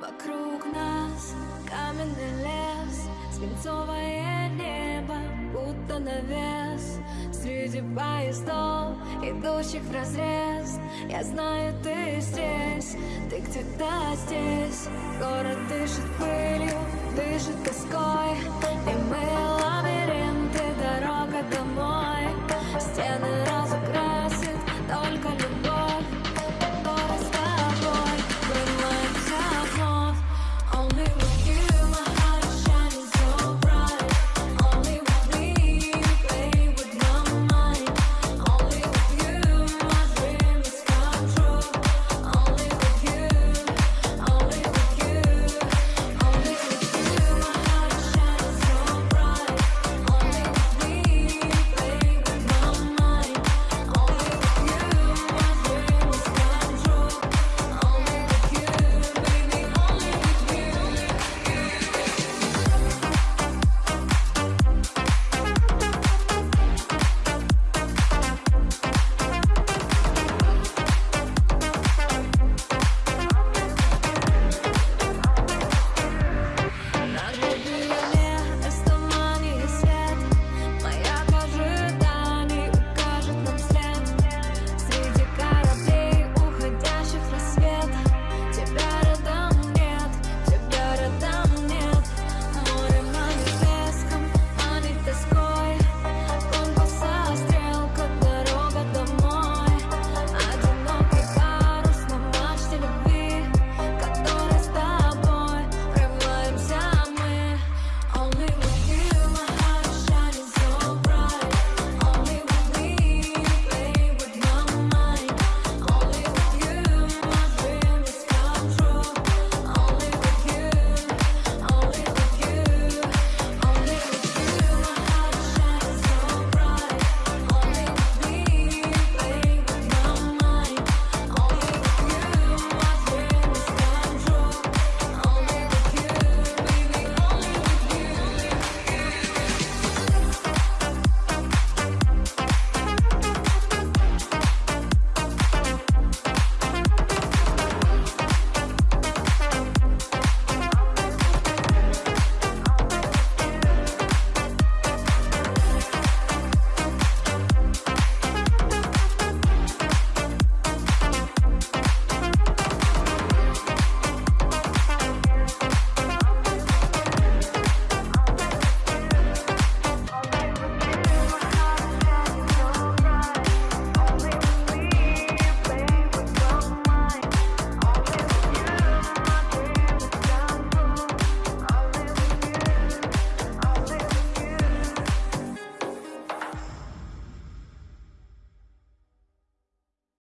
Вокруг нас каменный лес Свинцовое небо, будто навес. Среди поездов, идущих в разрез Я знаю, ты здесь, ты где-то здесь.